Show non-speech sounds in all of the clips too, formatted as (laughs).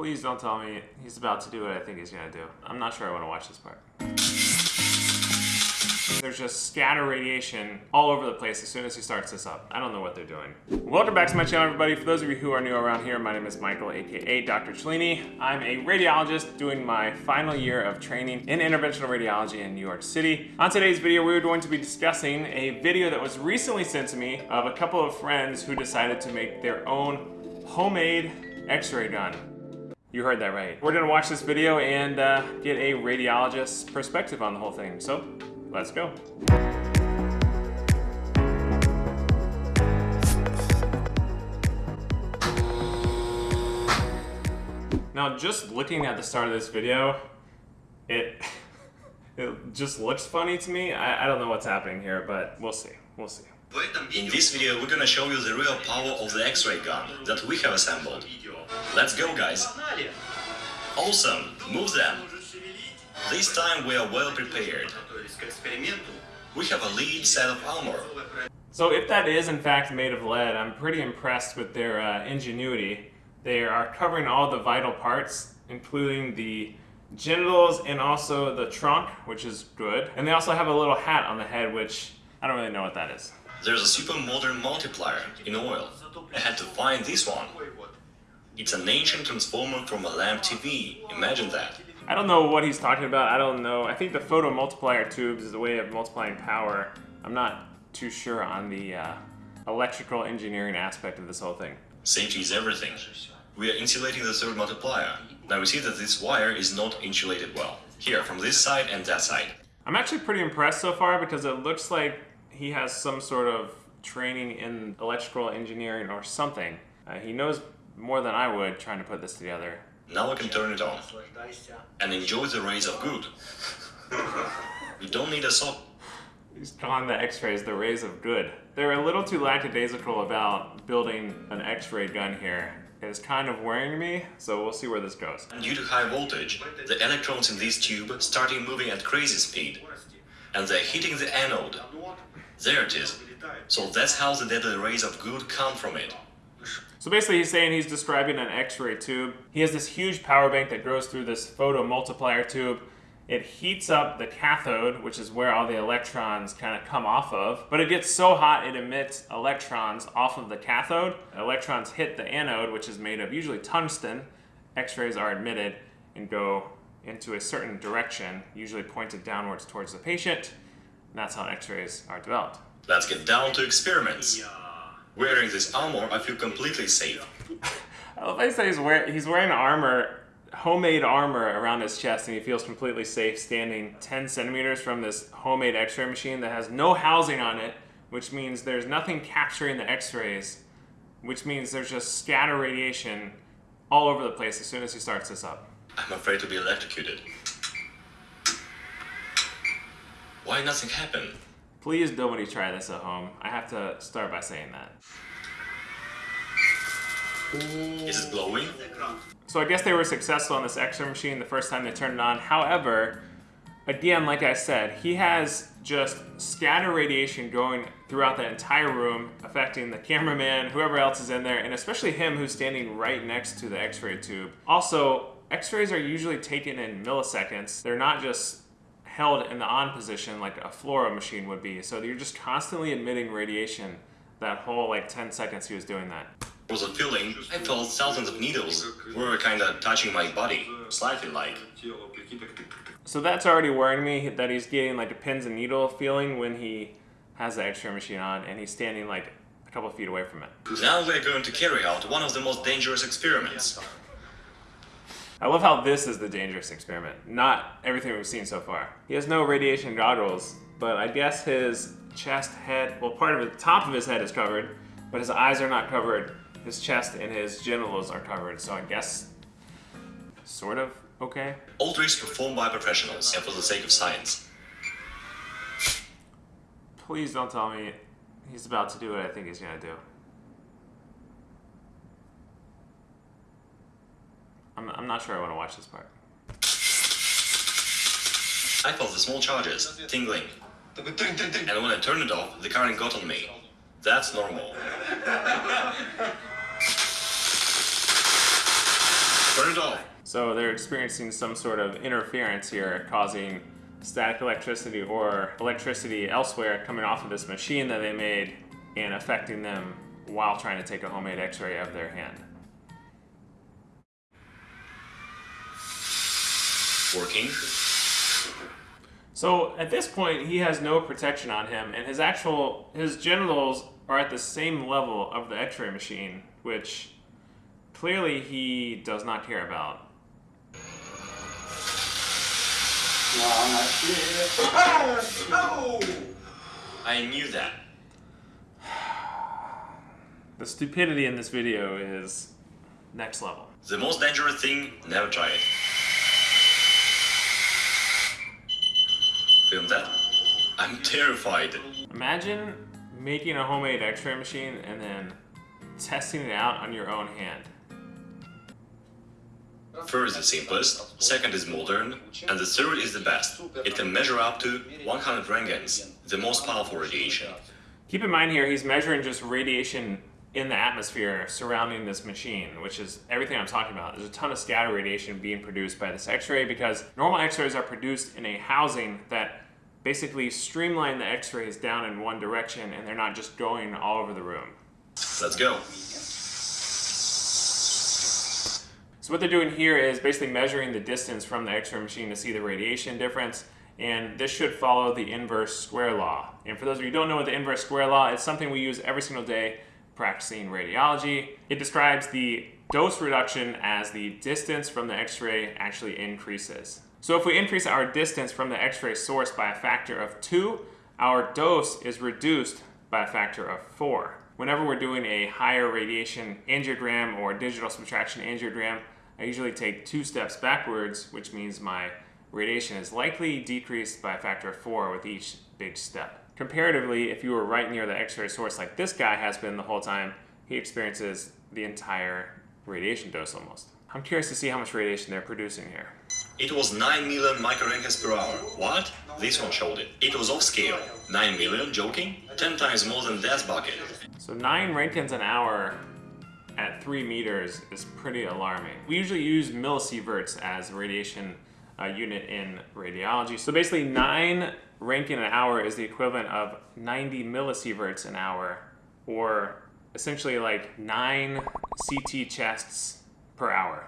Please don't tell me he's about to do what I think he's gonna do. I'm not sure I wanna watch this part. There's just scatter radiation all over the place as soon as he starts this up. I don't know what they're doing. Welcome back to my channel, everybody. For those of you who are new around here, my name is Michael, aka Dr. Cellini. I'm a radiologist doing my final year of training in interventional radiology in New York City. On today's video, we're going to be discussing a video that was recently sent to me of a couple of friends who decided to make their own homemade x-ray gun. You heard that right. We're gonna watch this video and uh, get a radiologist's perspective on the whole thing. So let's go. Now, just looking at the start of this video, it (laughs) it just looks funny to me. I, I don't know what's happening here, but we'll see. We'll see. In this video, we're gonna show you the real power of the X-ray gun that we have assembled. Let's go, guys! Awesome! Move them! This time we are well prepared. We have a lead set of armor. So if that is in fact made of lead, I'm pretty impressed with their uh, ingenuity. They are covering all the vital parts, including the genitals and also the trunk, which is good. And they also have a little hat on the head, which I don't really know what that is. There's a super modern multiplier in oil. I had to find this one. It's an ancient transformer from a lamp TV. Imagine that. I don't know what he's talking about. I don't know. I think the photo multiplier tubes is a way of multiplying power. I'm not too sure on the uh, electrical engineering aspect of this whole thing. Safety is everything. We are insulating the third multiplier. Now we see that this wire is not insulated well. Here, from this side and that side. I'm actually pretty impressed so far because it looks like he has some sort of training in electrical engineering or something. Uh, he knows more than I would trying to put this together. Now we can turn it on. And enjoy the rays of good. (laughs) we don't need a saw. He's calling the x-rays the rays of good. They're a little too lackadaisical about building an x-ray gun here. It's kind of worrying me, so we'll see where this goes. Due to high voltage, the electrons in this tube starting moving at crazy speed. And they're hitting the anode. There it is. So that's how the deadly rays of good come from it. So basically he's saying he's describing an x-ray tube. He has this huge power bank that goes through this photo multiplier tube. It heats up the cathode, which is where all the electrons kind of come off of. But it gets so hot it emits electrons off of the cathode. Electrons hit the anode, which is made of usually tungsten. X-rays are emitted and go into a certain direction, usually pointed downwards towards the patient. And that's how x-rays are developed. Let's get down to experiments. Wearing this armor, I feel completely safe. (laughs) I love how he says he's, wear he's wearing armor, homemade armor around his chest and he feels completely safe standing 10 centimeters from this homemade x-ray machine that has no housing on it, which means there's nothing capturing the x-rays, which means there's just scatter radiation all over the place as soon as he starts this up. I'm afraid to be electrocuted. Why nothing happened? Please nobody try this at home. I have to start by saying that. Is it glowing? So I guess they were successful on this X-ray machine the first time they turned it on. However, again, like I said, he has just scatter radiation going throughout the entire room, affecting the cameraman, whoever else is in there, and especially him who's standing right next to the X-ray tube. Also, X-rays are usually taken in milliseconds. They're not just held in the on position like a fluoro machine would be. So you're just constantly emitting radiation that whole like 10 seconds he was doing that. was a feeling I felt thousands of needles were kind of touching my body, slightly like. So that's already worrying me that he's getting like a pins and needle feeling when he has the x-ray machine on and he's standing like a couple feet away from it. Now we're going to carry out one of the most dangerous experiments. I love how this is the dangerous experiment, not everything we've seen so far. He has no radiation goggles, but I guess his chest, head, well part of the top of his head is covered, but his eyes are not covered. His chest and his genitals are covered, so I guess sort of okay. All tricks performed by professionals and for the sake of science. Please don't tell me he's about to do what I think he's gonna do. I'm, I'm not sure I want to watch this part. I felt the small charges, tingling. And when I turned it off, the current got on me. That's normal. Turn it off. So they're experiencing some sort of interference here, causing static electricity or electricity elsewhere coming off of this machine that they made and affecting them while trying to take a homemade x-ray of their hand. Working. So at this point, he has no protection on him, and his actual his genitals are at the same level of the X-ray machine, which clearly he does not care about. I knew that. (sighs) The stupidity in this video is next level. The most dangerous thing, never try it. Film that? I'm terrified. Imagine making a homemade X-ray machine and then testing it out on your own hand. First is simplest, second is modern, and the third is the best. It can measure up to 100 roentgens, the most powerful radiation. Keep in mind here, he's measuring just radiation in the atmosphere surrounding this machine, which is everything I'm talking about. There's a ton of scatter radiation being produced by this x-ray because normal x-rays are produced in a housing that basically streamline the x-rays down in one direction and they're not just going all over the room. Let's go. So what they're doing here is basically measuring the distance from the x-ray machine to see the radiation difference and this should follow the inverse square law. And for those of you who don't know what the inverse square law is, something we use every single day practicing radiology. It describes the dose reduction as the distance from the x-ray actually increases. So if we increase our distance from the x-ray source by a factor of 2, our dose is reduced by a factor of 4. Whenever we're doing a higher radiation angiogram or digital subtraction angiogram, I usually take two steps backwards, which means my radiation is likely decreased by a factor of 4 with each big step. Comparatively, if you were right near the X-ray source like this guy has been the whole time, he experiences the entire radiation dose almost. I'm curious to see how much radiation they're producing here. It was 9 million microroentgens per hour. What? This one showed it. It was off scale. 9 million? Joking? 10 times more than that bucket. So 9 Roentgens an hour at 3 meters is pretty alarming. We usually use millisieverts as radiation uh, unit in radiology. So basically 9 Roentgen an hour is the equivalent of 90 millisieverts an hour, or essentially like 9 CT chests per hour.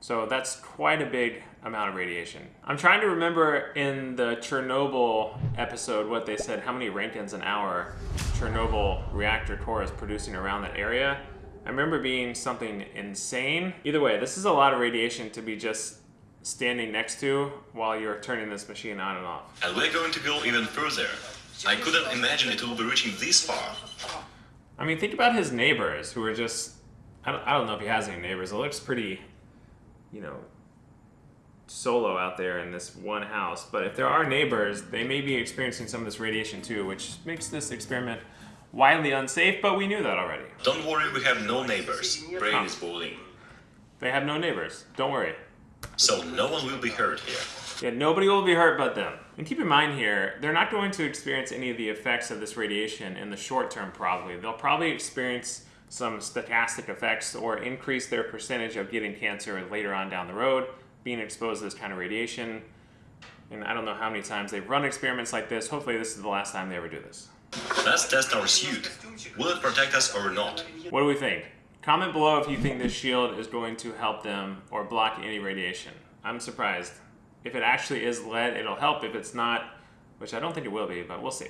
So that's quite a big amount of radiation. I'm trying to remember in the Chernobyl episode what they said, how many Roentgens an hour Chernobyl reactor core is producing around that area. I remember being something insane. Either way, this is a lot of radiation to be just standing next to while you're turning this machine on and off. And we're going to go even further. I couldn't imagine it will be reaching this far. I mean, think about his neighbors who are just, I don't, I don't know if he has any neighbors. It looks pretty, you know, solo out there in this one house. But if there are neighbors, they may be experiencing some of this radiation too, which makes this experiment widely unsafe, but we knew that already. Don't worry, we have no neighbors. Brain is boiling. They have no neighbors. Don't worry. So no one will be hurt here. Yeah, nobody will be hurt but them. And keep in mind here, they're not going to experience any of the effects of this radiation in the short term probably. They'll probably experience some stochastic effects or increase their percentage of getting cancer later on down the road, being exposed to this kind of radiation. And I don't know how many times they've run experiments like this. Hopefully this is the last time they ever do this. Let's test our suit. Will it protect us or not? What do we think? Comment below if you think this shield is going to help them or block any radiation. I'm surprised. If it actually is lead, it'll help. If it's not, which I don't think it will be, but we'll see.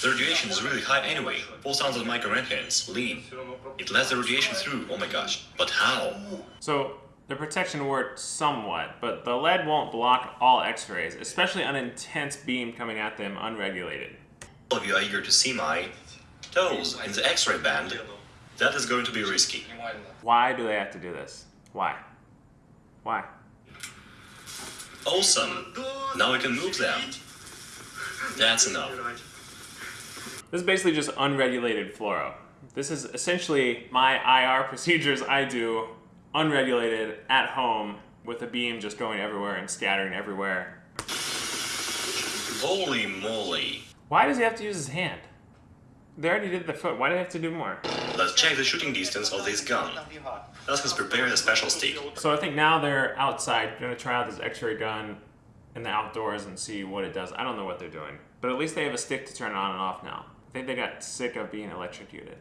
The radiation is really high anyway. 4,000 microroentgens, lean. It lets the radiation through, oh my gosh. But how? So the protection worked somewhat, but the lead won't block all x-rays, especially an intense beam coming at them unregulated. All of you are eager to see my toes in the x-ray band. That is going to be risky. Why do they have to do this? Why? Why? Awesome! Now we can move them. That's enough. This is basically just unregulated fluoro. This is essentially my IR procedures I do unregulated at home with a beam just going everywhere and scattering everywhere. Holy moly. Why does he have to use his hand? They already did the foot. Why do they have to do more? Let's check the shooting distance of this gun. Thus has prepared a special stick. So I think now they're outside, gonna try out this X-ray gun in the outdoors and see what it does. I don't know what they're doing, but at least they have a stick to turn it on and off now. I think they got sick of being electrocuted.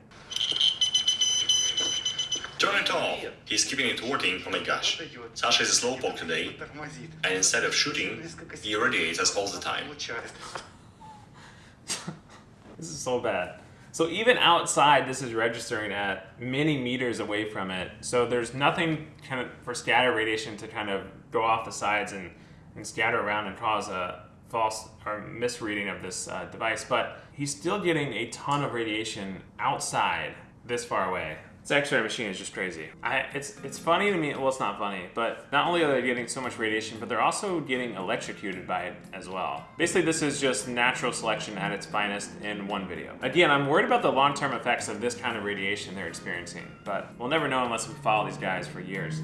Turn it off. He's keeping it working. Oh my gosh. Sasha is a slowpoke today, and instead of shooting, he irradiates us all the time. (laughs) This is so bad. So even outside, this is registering at many meters away from it. So there's nothing kind of for scatter radiation to kind of go off the sides and, and scatter around and cause a false or misreading of this uh, device. But he's still getting a ton of radiation outside this far away. This X-ray machine is just crazy. I, it's it's funny to me. Well, it's not funny, but not only are they getting so much radiation, but they're also getting electrocuted by it as well. Basically, this is just natural selection at its finest in one video. Again, I'm worried about the long-term effects of this kind of radiation they're experiencing, but we'll never know unless we follow these guys for years.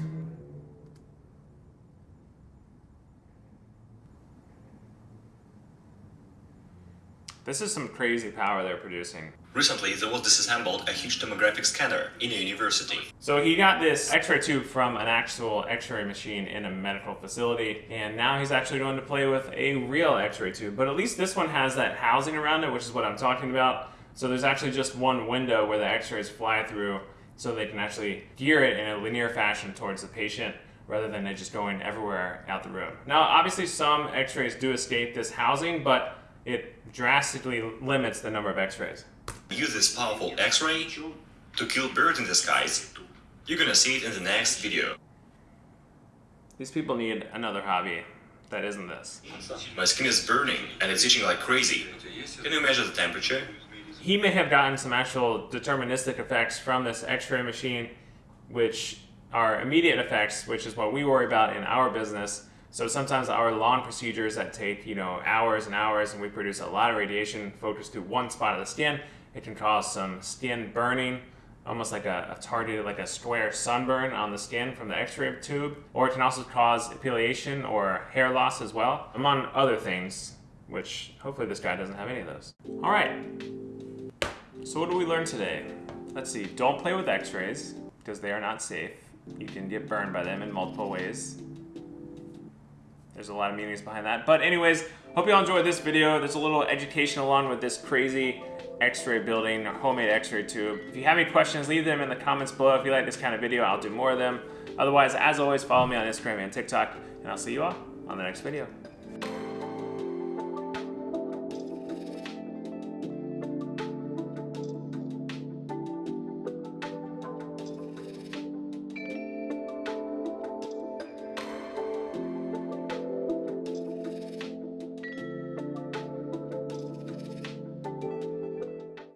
This is some crazy power they're producing. Recently, there was disassembled a huge tomographic scanner in a university. So he got this x-ray tube from an actual x-ray machine in a medical facility, and now he's actually going to play with a real x-ray tube. But at least this one has that housing around it, which is what I'm talking about. So there's actually just one window where the x-rays fly through so they can actually gear it in a linear fashion towards the patient rather than it just going everywhere out the room. Now, obviously some x-rays do escape this housing, but it drastically limits the number of x-rays. Use this powerful X-ray to kill birds in the skies. You're gonna see it in the next video. These people need another hobby that isn't this. My skin is burning and it's itching like crazy. Can you measure the temperature? He may have gotten some actual deterministic effects from this x-ray machine, which are immediate effects, which is what we worry about in our business. So sometimes our long procedures that take, you know, hours and hours and we produce a lot of radiation focused to one spot of the skin, it can cause some skin burning, almost like a, a targeted, like a square sunburn on the skin from the x-ray tube. Or it can also cause epilation or hair loss as well, among other things, which hopefully this guy doesn't have any of those. All right, so what do we learn today? Let's see, don't play with x-rays because they are not safe. You can get burned by them in multiple ways. There's a lot of meanings behind that. But anyways, hope you all enjoyed this video. There's a little education along with this crazy x-ray building, homemade x-ray tube. If you have any questions, leave them in the comments below. If you like this kind of video, I'll do more of them. Otherwise, as always, follow me on Instagram and TikTok, and I'll see you all on the next video.